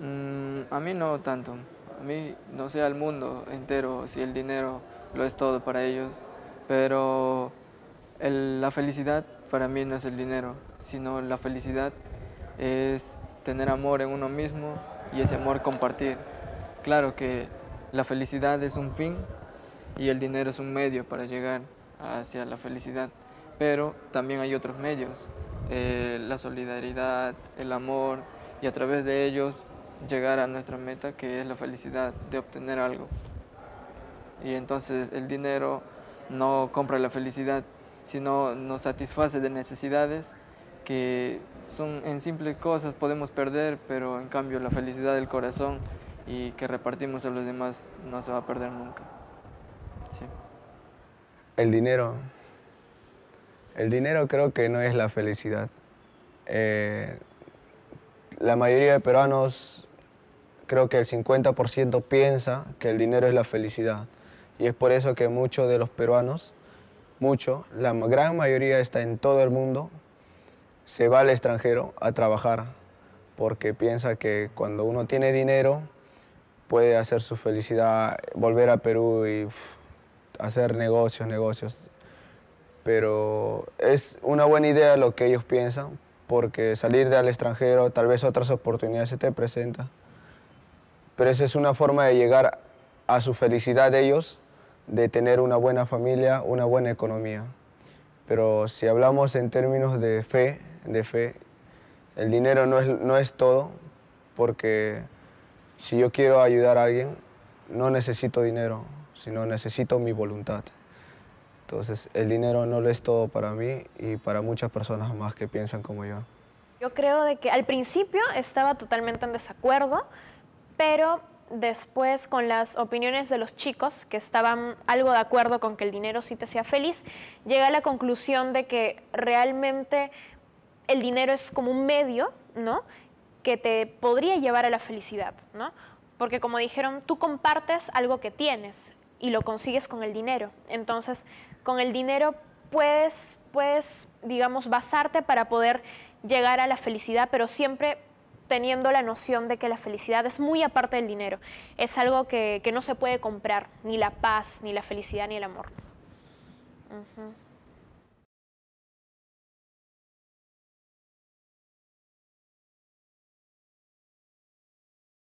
Mm, a mí no tanto. A mí no sé al mundo entero si el dinero lo es todo para ellos, pero la felicidad para mí no es el dinero, sino la felicidad es tener amor en uno mismo y ese amor compartir. Claro que la felicidad es un fin y el dinero es un medio para llegar hacia la felicidad, pero también hay otros medios, eh, la solidaridad, el amor y a través de ellos llegar a nuestra meta que es la felicidad de obtener algo. Y entonces el dinero no compra la felicidad, sino nos satisface de necesidades que son en simples cosas podemos perder, pero en cambio la felicidad del corazón y que repartimos a los demás no se va a perder nunca. El dinero. El dinero creo que no es la felicidad. Eh, la mayoría de peruanos, creo que el 50% piensa que el dinero es la felicidad. Y es por eso que muchos de los peruanos, mucho, la gran mayoría está en todo el mundo, se va al extranjero a trabajar porque piensa que cuando uno tiene dinero puede hacer su felicidad, volver a Perú y hacer negocios, negocios. Pero es una buena idea lo que ellos piensan, porque salir del extranjero, tal vez otras oportunidades se te presentan. Pero esa es una forma de llegar a su felicidad de ellos, de tener una buena familia, una buena economía. Pero si hablamos en términos de fe, de fe. El dinero no es, no es todo, porque si yo quiero ayudar a alguien, no necesito dinero, sino necesito mi voluntad. Entonces, el dinero no lo es todo para mí y para muchas personas más que piensan como yo. Yo creo de que al principio estaba totalmente en desacuerdo, pero después con las opiniones de los chicos que estaban algo de acuerdo con que el dinero sí te hacía feliz, llegué a la conclusión de que realmente el dinero es como un medio, ¿no? Que te podría llevar a la felicidad, ¿no? Porque como dijeron, tú compartes algo que tienes y lo consigues con el dinero. Entonces, con el dinero puedes, puedes, digamos, basarte para poder llegar a la felicidad, pero siempre teniendo la noción de que la felicidad es muy aparte del dinero. Es algo que, no se puede comprar, ni la paz, ni la felicidad, ni el amor.